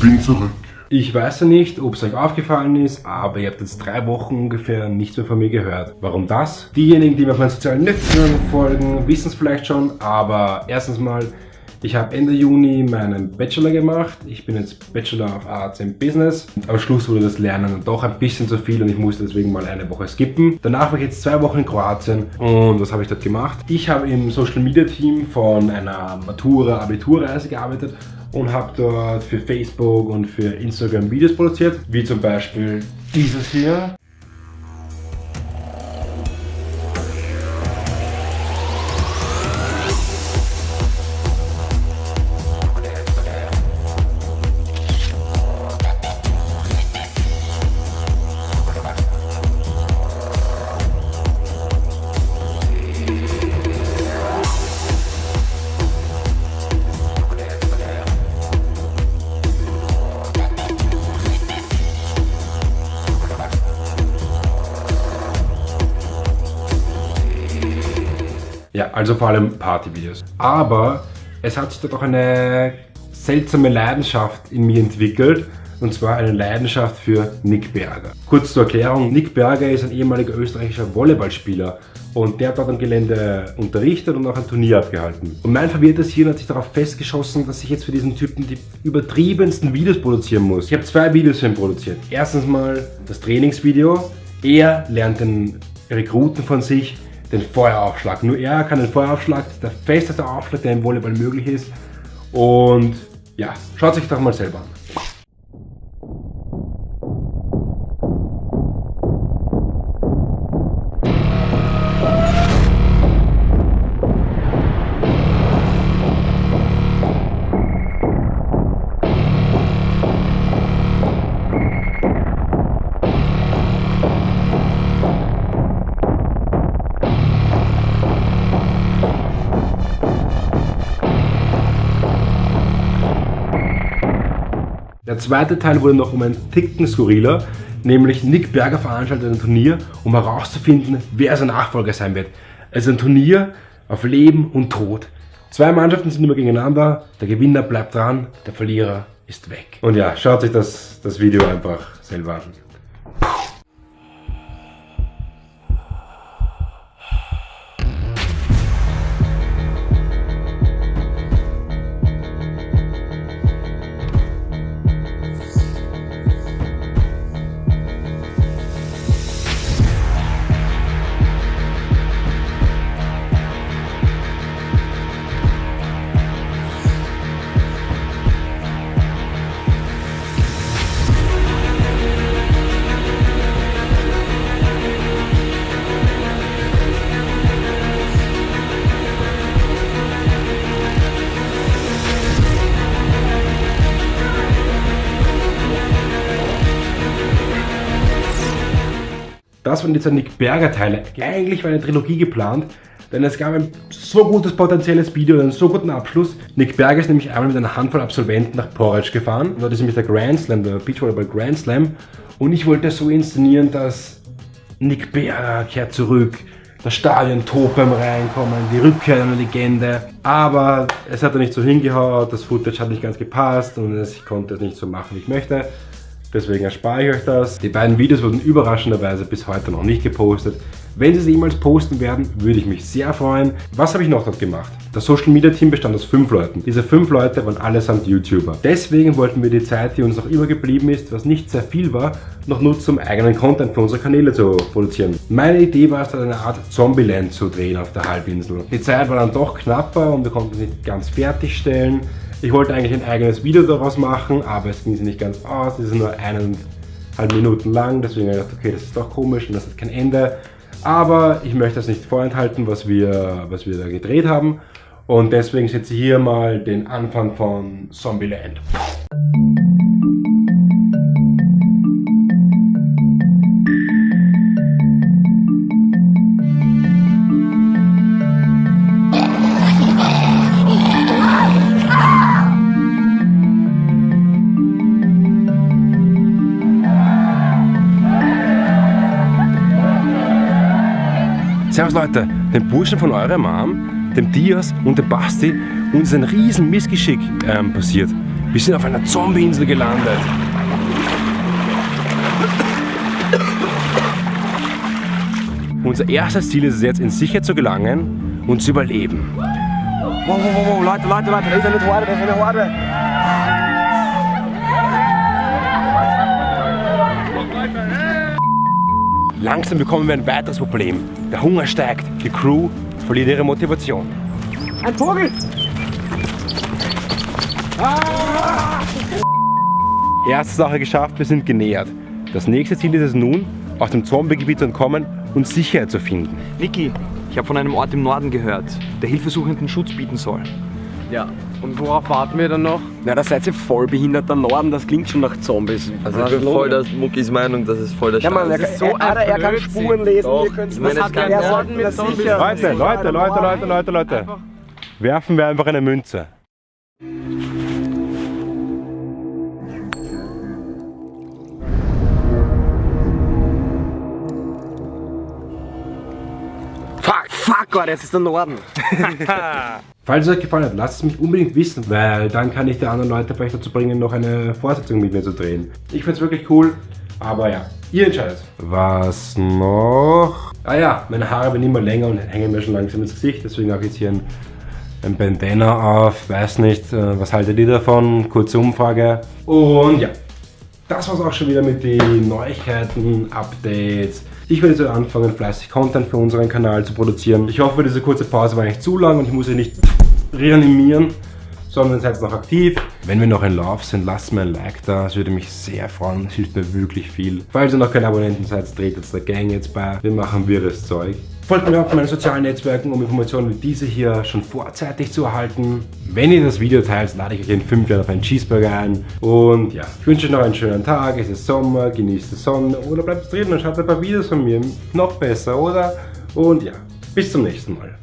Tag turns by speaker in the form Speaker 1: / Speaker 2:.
Speaker 1: bin zurück.
Speaker 2: Ich weiß ja nicht, ob es euch aufgefallen ist, aber ihr habt jetzt drei Wochen ungefähr nichts mehr von mir gehört. Warum das? Diejenigen, die mir auf meinen sozialen Netzwerken folgen, wissen es vielleicht schon, aber erstens mal, ich habe Ende Juni meinen Bachelor gemacht. Ich bin jetzt Bachelor of Arts in Business. Am Schluss wurde das Lernen doch ein bisschen zu viel und ich musste deswegen mal eine Woche skippen. Danach war ich jetzt zwei Wochen in Kroatien und was habe ich dort gemacht? Ich habe im Social Media Team von einer Matura-Abiturreise gearbeitet und habe dort für Facebook und für Instagram Videos produziert, wie zum Beispiel dieses hier. Ja, also vor allem Partyvideos. Aber es hat sich dort auch eine seltsame Leidenschaft in mir entwickelt. Und zwar eine Leidenschaft für Nick Berger. Kurz zur Erklärung, Nick Berger ist ein ehemaliger österreichischer Volleyballspieler und der hat dort am Gelände unterrichtet und auch ein Turnier abgehalten. Und mein verwirrtes Hirn hat sich darauf festgeschossen, dass ich jetzt für diesen Typen die übertriebensten Videos produzieren muss. Ich habe zwei Videos für ihn produziert. Erstens mal das Trainingsvideo. Er lernt den Rekruten von sich den Feueraufschlag. Nur er kann den Feueraufschlag, das ist der festeste Aufschlag, der im Volleyball möglich ist. Und ja, schaut sich doch mal selber an. Zweite Teil wurde noch um einen Ticken skurriler, nämlich Nick Berger veranstaltet ein Turnier, um herauszufinden, wer sein Nachfolger sein wird. Es ist ein Turnier auf Leben und Tod. Zwei Mannschaften sind immer gegeneinander, der Gewinner bleibt dran, der Verlierer ist weg. Und ja, schaut sich das, das Video einfach selber an. Das waren die zwei Nick Berger Teile. Eigentlich war eine Trilogie geplant, denn es gab ein so gutes potenzielles Video und einen so guten Abschluss. Nick Berger ist nämlich einmal mit einer Handvoll Absolventen nach Porridge gefahren. Dort ist nämlich der Grand Slam, der Beachvolleyball Grand Slam. Und ich wollte so inszenieren, dass Nick Berger kehrt zurück, das Stadion tobt beim Reinkommen, die Rückkehr einer Legende. Aber es hat er nicht so hingehaut, das Footage hat nicht ganz gepasst und ich konnte es nicht so machen, wie ich möchte. Deswegen erspare ich euch das. Die beiden Videos wurden überraschenderweise bis heute noch nicht gepostet. Wenn sie es jemals posten werden, würde ich mich sehr freuen. Was habe ich noch dort gemacht? Das Social Media Team bestand aus fünf Leuten. Diese fünf Leute waren allesamt YouTuber. Deswegen wollten wir die Zeit, die uns noch übergeblieben ist, was nicht sehr viel war, noch nutzen, um eigenen Content für unsere Kanäle zu produzieren. Meine Idee war es, eine Art Zombieland zu drehen auf der Halbinsel. Die Zeit war dann doch knapper und wir konnten es nicht ganz fertigstellen. Ich wollte eigentlich ein eigenes Video daraus machen, aber es ging sich nicht ganz aus. Es ist nur eineinhalb Minuten lang, deswegen habe ich gedacht, okay, das ist doch komisch und das hat kein Ende. Aber ich möchte das nicht vorenthalten, was wir, was wir da gedreht haben. Und deswegen setze ich hier mal den Anfang von Zombieland. Servus Leute, den Burschen von eurer Mom, dem Dias und dem Basti, uns ist ein riesen Missgeschick ähm, passiert. Wir sind auf einer Zombie-Insel gelandet. Unser erstes Ziel ist es jetzt, in Sicherheit zu gelangen und zu überleben.
Speaker 1: Wow, wow, wow, Leute, Leute, Leute, da ist eine Horde, da ist eine Horde.
Speaker 2: Langsam bekommen wir ein weiteres Problem. Der Hunger steigt, die Crew verliert ihre Motivation.
Speaker 1: Ein Vogel!
Speaker 2: Erste Sache geschafft, wir sind genähert. Das nächste Ziel ist es nun, aus dem Zombie-Gebiet zu entkommen und Sicherheit zu finden.
Speaker 3: Niki, ich habe von einem Ort im Norden gehört, der Hilfesuchenden Schutz bieten soll.
Speaker 1: Ja, und worauf warten wir dann noch?
Speaker 4: Na, da seid ihr voll behinderter Norden, das klingt schon nach Zombies.
Speaker 5: Also ich bin voll der Muckis Meinung, das ist voll der
Speaker 4: Ja, Mann, er,
Speaker 5: Scheiß.
Speaker 4: so er, er kann Spuren lesen,
Speaker 5: Doch,
Speaker 4: ihr könnt
Speaker 5: ich meine,
Speaker 4: das
Speaker 5: es kann-
Speaker 4: er.
Speaker 2: Leute, Leute, Leute, Leute, Leute, Leute. Werfen wir einfach eine Münze.
Speaker 4: Fuck, fuck, Gott, jetzt ist der Norden.
Speaker 2: Falls es euch gefallen hat, lasst es mich unbedingt wissen, weil dann kann ich die anderen Leute vielleicht dazu bringen, noch eine Fortsetzung mit mir zu drehen. Ich find's wirklich cool, aber ja, ihr entscheidet. Was noch? Ah ja, meine Haare werden immer länger und hängen mir schon langsam ins Gesicht, deswegen habe ich jetzt hier ein, ein Bandana auf. Weiß nicht, äh, was haltet ihr davon? Kurze Umfrage. Und ja, das war's auch schon wieder mit den Neuigkeiten, Updates. Ich werde jetzt anfangen, fleißig Content für unseren Kanal zu produzieren. Ich hoffe, diese kurze Pause war nicht zu lang und ich muss sie nicht reanimieren, sondern seid noch aktiv. Wenn wir noch in Love sind, lasst mir ein Like da. Es würde mich sehr freuen. Es hilft mir wirklich viel. Falls ihr noch keine Abonnenten seid, tretet der Gang jetzt bei. Wir machen wirres Zeug. Folgt mir auf meinen sozialen Netzwerken, um Informationen wie diese hier schon vorzeitig zu erhalten. Wenn ihr das Video teilt, lade ich euch in 5 Jahren auf einen Cheeseburger ein. Und ja, ich wünsche euch noch einen schönen Tag. Es ist Sommer, genießt die Sonne oder bleibt drin und schaut ein paar Videos von mir. Noch besser, oder? Und ja, bis zum nächsten Mal.